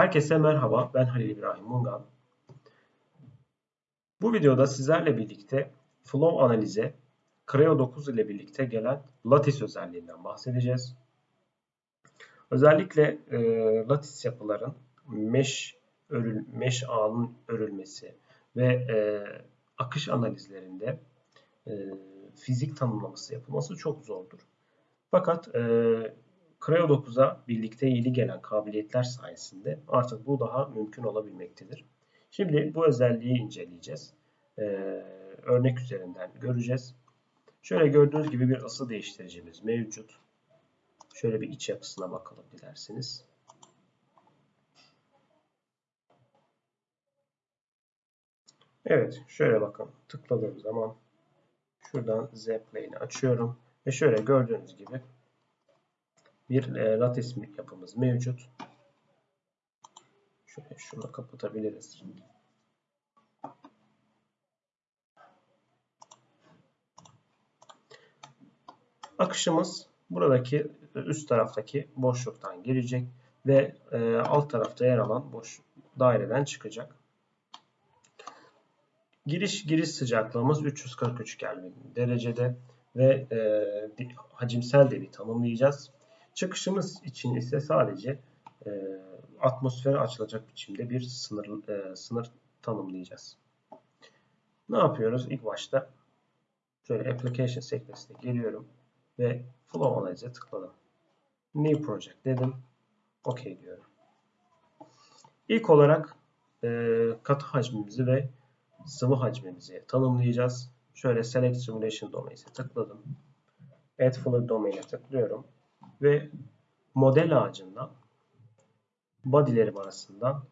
Herkese merhaba, ben Halil İbrahim Mungan. Bu videoda sizlerle birlikte flow analize Creo 9 ile birlikte gelen lattice özelliğinden bahsedeceğiz. Özellikle e, lattice yapıların mesh, örül, mesh ağının örülmesi ve e, akış analizlerinde e, fizik tanımlaması yapılması çok zordur. Fakat e, Creo 9'a birlikte yeni gelen kabiliyetler sayesinde artık bu daha mümkün olabilmektedir. Şimdi bu özelliği inceleyeceğiz. Ee, örnek üzerinden göreceğiz. Şöyle gördüğünüz gibi bir ısı değiştiricimiz mevcut. Şöyle bir iç yapısına bakalım dilerseniz. Evet, şöyle bakın. Tıkladığım zaman şuradan Z plane'i açıyorum ve şöyle gördüğünüz gibi bir e, lattice yapımız mevcut. Şöyle şunu kapatabiliriz. Akışımız buradaki üst taraftaki boşluktan girecek ve e, alt tarafta yer alan boş daireden çıkacak. Giriş giriş sıcaklığımız 343 Kelvin derecede ve e, hacimsel de bir tanımlayacağız. Çıkışımız için ise sadece e, atmosfere açılacak biçimde bir sınır, e, sınır tanımlayacağız. Ne yapıyoruz? İlk başta şöyle application sekmesine geliyorum ve flow analize tıkladım. New project dedim. OK diyorum. İlk olarak e, katı hacmimizi ve sıvı hacmimizi tanımlayacağız. Şöyle select simulation domain'e tıkladım. Add fluid domain'e tıklıyorum ve model ağacından body'lerim arasından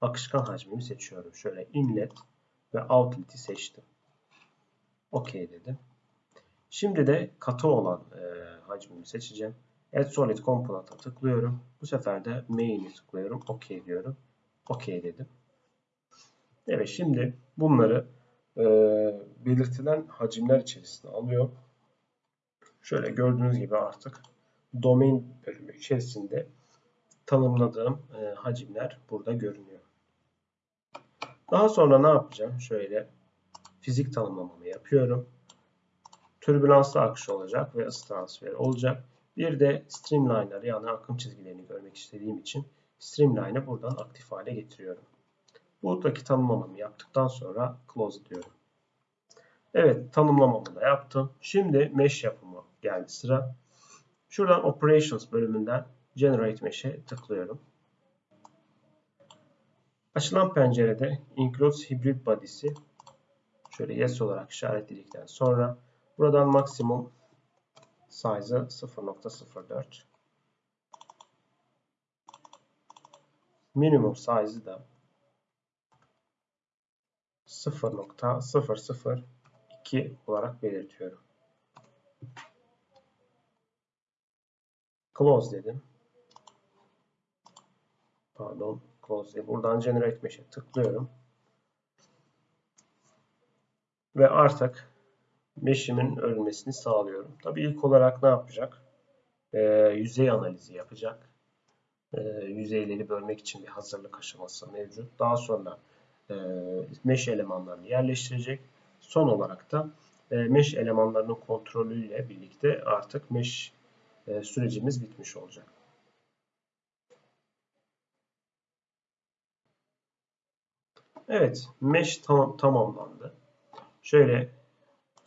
akışkan hacmimi seçiyorum. Şöyle inlet ve outlet'i seçtim. OK dedim. Şimdi de katı olan e, hacmimi seçeceğim. Add Solid Component'a tıklıyorum. Bu sefer de Main'i tıklıyorum. OK diyorum. OK dedim. Evet şimdi bunları e, belirtilen hacimler içerisine alıyor. Şöyle gördüğünüz gibi artık domain bölümü içerisinde tanımladığım e, hacimler burada görünüyor. Daha sonra ne yapacağım? Şöyle fizik tanımlamamı yapıyorum. Türbülanslı akış olacak ve ısı transferi olacak. Bir de streamliner yani akım çizgilerini görmek istediğim için streamline'ı buradan aktif hale getiriyorum. Buradaki tanımlamamı yaptıktan sonra close diyorum. Evet tanımlamamı da yaptım. Şimdi mesh yapımı geldi sıra. Şuradan Operations bölümünden Generate Mesh'e tıklıyorum. Açılan pencerede Includes Hybrid Body'si şöyle yes olarak işaretledikten sonra buradan maksimum size'ı 0.04 minimum size'ı da 0.002 olarak belirtiyorum. Close dedim. Pardon. Close dedim. Buradan Generate Mesh'e tıklıyorum. Ve artık mesh'imin örülmesini sağlıyorum. Tabii ilk olarak ne yapacak? Ee, yüzey analizi yapacak. Ee, yüzeyleri bölmek için bir hazırlık aşaması mevcut. Daha sonra e, mesh elemanlarını yerleştirecek. Son olarak da e, mesh elemanlarının kontrolüyle birlikte artık mesh e, sürecimiz bitmiş olacak. Evet, mesh tam, tamamlandı. Şöyle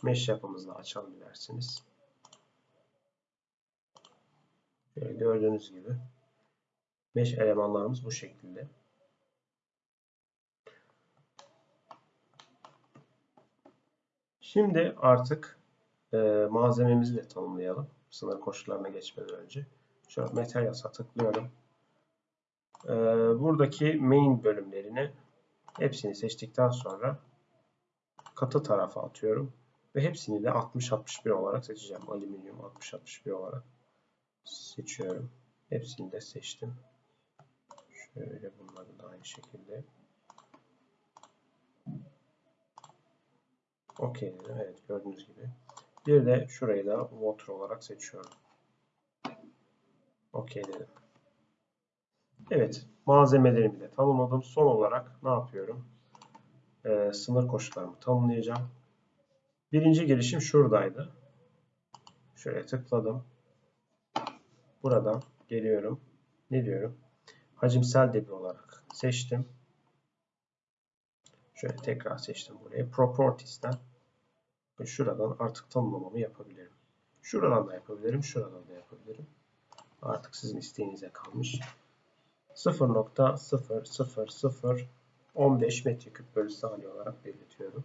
mesh yapımızı açalım dilerseniz. Şöyle gördüğünüz gibi mesh elemanlarımız bu şekilde. Şimdi artık e, malzememizi de tanımlayalım sınır koşullarına geçmeden önce. Şöyle Materials'a tıklıyorum. Ee, buradaki main bölümlerini hepsini seçtikten sonra katı tarafa atıyorum. Ve hepsini de 60-61 olarak seçeceğim. Alüminyum 60-61 olarak seçiyorum. Hepsini de seçtim. Şöyle bunları da aynı şekilde. Okey. Evet gördüğünüz gibi. Bir de şurayı da water olarak seçiyorum. OK dedim. Evet, malzemelerimi de tanımladım. Son olarak ne yapıyorum? Ee, sınır koşullarımı tanımlayacağım. Birinci girişim şuradaydı. Şöyle tıkladım. Buradan geliyorum. Ne diyorum? Hacimsel debi olarak seçtim. Şöyle tekrar seçtim burayı. Properties'ten ve şuradan artık tanımlamamı yapabilirim. Şuradan da yapabilirim, şuradan da yapabilirim. Artık sizin isteğinize kalmış. 0.00015 metreküp bölü saniye olarak belirtiyorum.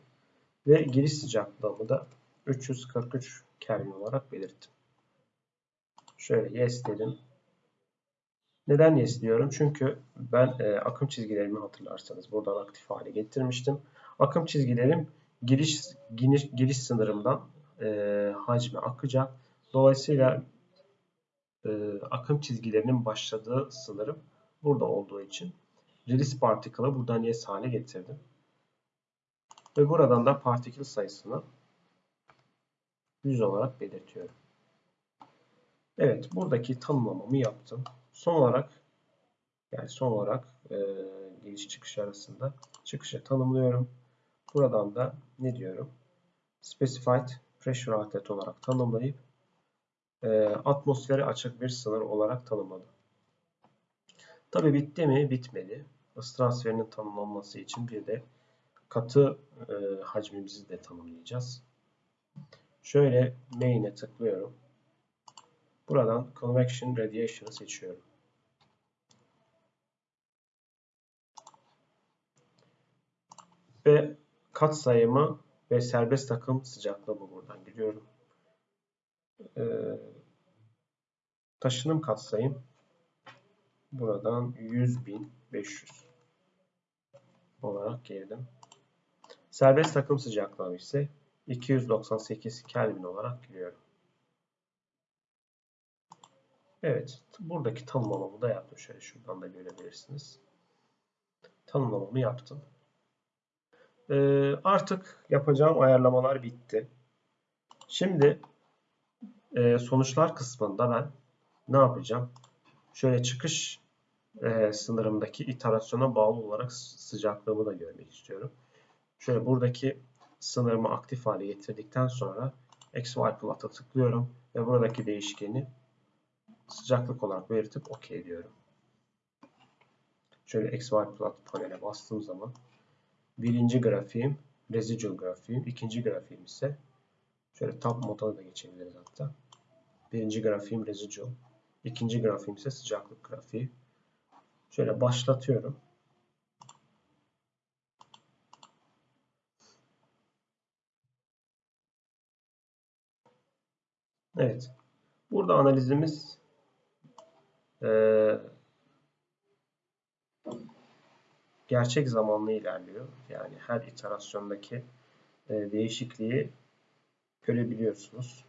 Ve giriş sıcaklığımı da 343 Kelvin olarak belirttim. Şöyle yes dedim. Neden yes diyorum? Çünkü ben e, akım çizgilerimi hatırlarsanız buradan aktif hale getirmiştim. Akım çizgilerim giriş giriş, giriş sınırımdan e, hacme akacak. Dolayısıyla e, akım çizgilerinin başladığı sınırım burada olduğu için release particle'ı buradan yes hale getirdim. Ve buradan da partikül sayısını 100 olarak belirtiyorum. Evet, buradaki tanımlamamı yaptım. Son olarak yani son olarak e, giriş çıkış arasında çıkışı tanımlıyorum. Buradan da ne diyorum? Specified pressure outlet olarak tanımlayıp e, atmosfere açık bir sınır olarak tanımladım. Tabi bitti mi? Bitmedi. Isı transferinin tanımlanması için bir de katı e, hacmimizi de tanımlayacağız. Şöyle main'e tıklıyorum. Buradan Convection Radiation'ı seçiyorum. Ve kat sayımı ve serbest takım sıcaklığı bu buradan giriyorum. Ee, taşınım katsayım buradan 100.500 olarak girdim. Serbest takım sıcaklığı ise 298 Kelvin olarak giriyorum. Evet, buradaki tanımlamamı da yaptım. Şöyle şuradan da görebilirsiniz. Tanımlamamı yaptım. Ee, artık yapacağım ayarlamalar bitti. Şimdi e, sonuçlar kısmında ben ne yapacağım? Şöyle çıkış e, sınırımdaki iterasyona bağlı olarak sıcaklığımı da görmek istiyorum. Şöyle buradaki sınırımı aktif hale getirdikten sonra XY plot'a tıklıyorum ve buradaki değişkeni sıcaklık olarak belirtip OK diyorum. Şöyle XY plot panele bastığım zaman birinci grafiğim residual grafiğim, ikinci grafiğim ise şöyle tab moduna da geçebiliriz hatta. Birinci grafiğim residual, ikinci grafiğim ise sıcaklık grafiği. Şöyle başlatıyorum. Evet. Burada analizimiz e, gerçek zamanlı ilerliyor. Yani her iterasyondaki e, değişikliği görebiliyorsunuz.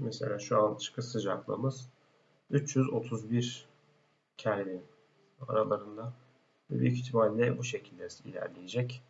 Mesela şu an çıkış sıcaklığımız 331 Kelvin aralarında. Büyük ihtimalle bu şekilde ilerleyecek.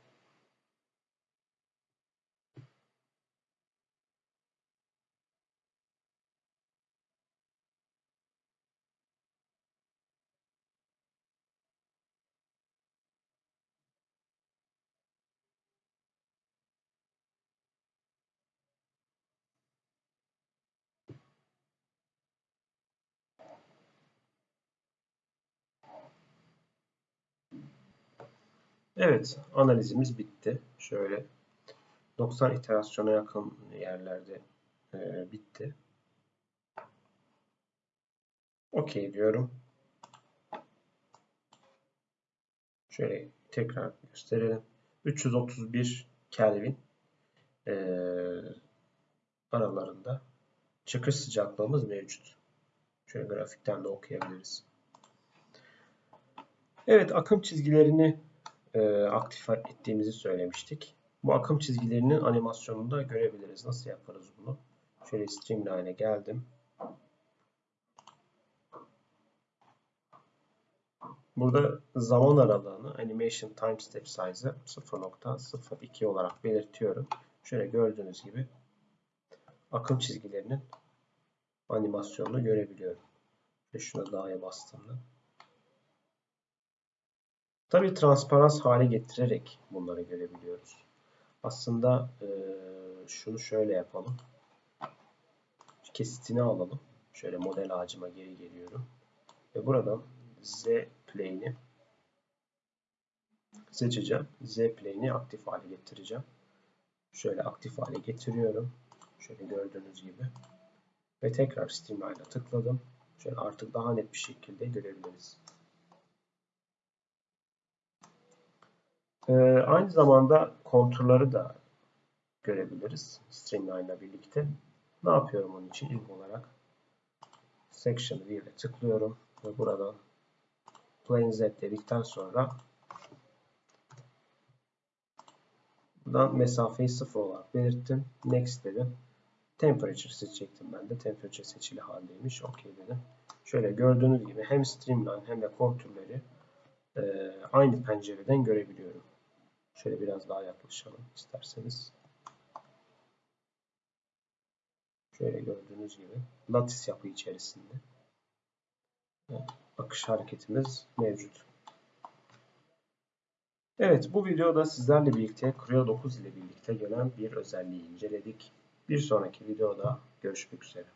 Evet, analizimiz bitti. Şöyle 90 iterasyona yakın yerlerde e, bitti. OK diyorum. Şöyle tekrar gösterelim. 331 Kelvin e, aralarında çıkış sıcaklığımız mevcut. Şöyle grafikten de okuyabiliriz. Evet, akım çizgilerini e, aktif ettiğimizi söylemiştik. Bu akım çizgilerinin animasyonunu da görebiliriz. Nasıl yaparız bunu? Şöyle Streamline'e geldim. Burada zaman aralığını Animation Time Step Size'ı 0.02 olarak belirtiyorum. Şöyle gördüğünüz gibi akım çizgilerinin animasyonunu görebiliyorum. Ve şuna dağa bastığımda. Tabii transparans hale getirerek bunları görebiliyoruz. Aslında e, şunu şöyle yapalım. Kesitini alalım. Şöyle model ağacıma geri geliyorum. Ve buradan Z plane'i seçeceğim. Z plane'i aktif hale getireceğim. Şöyle aktif hale getiriyorum. Şöyle gördüğünüz gibi. Ve tekrar Streamline'a tıkladım. Şöyle artık daha net bir şekilde görebiliriz. Ee, aynı zamanda konturları da görebiliriz Streamline ile birlikte. Ne yapıyorum onun için? İlk olarak Section View'e tıklıyorum ve buradan Plane Z dedikten sonra buradan mesafeyi 0 olarak belirttim. Next dedim. Temperature seçecektim ben de. Temperature seçili haldeymiş. OK dedim. Şöyle gördüğünüz gibi hem Streamline hem de kontürleri e, aynı pencereden görebiliyorum. Şöyle biraz daha yaklaşalım isterseniz. Şöyle gördüğünüz gibi latis yapı içerisinde akış hareketimiz mevcut. Evet bu videoda sizlerle birlikte Creo 9 ile birlikte gelen bir özelliği inceledik. Bir sonraki videoda görüşmek üzere.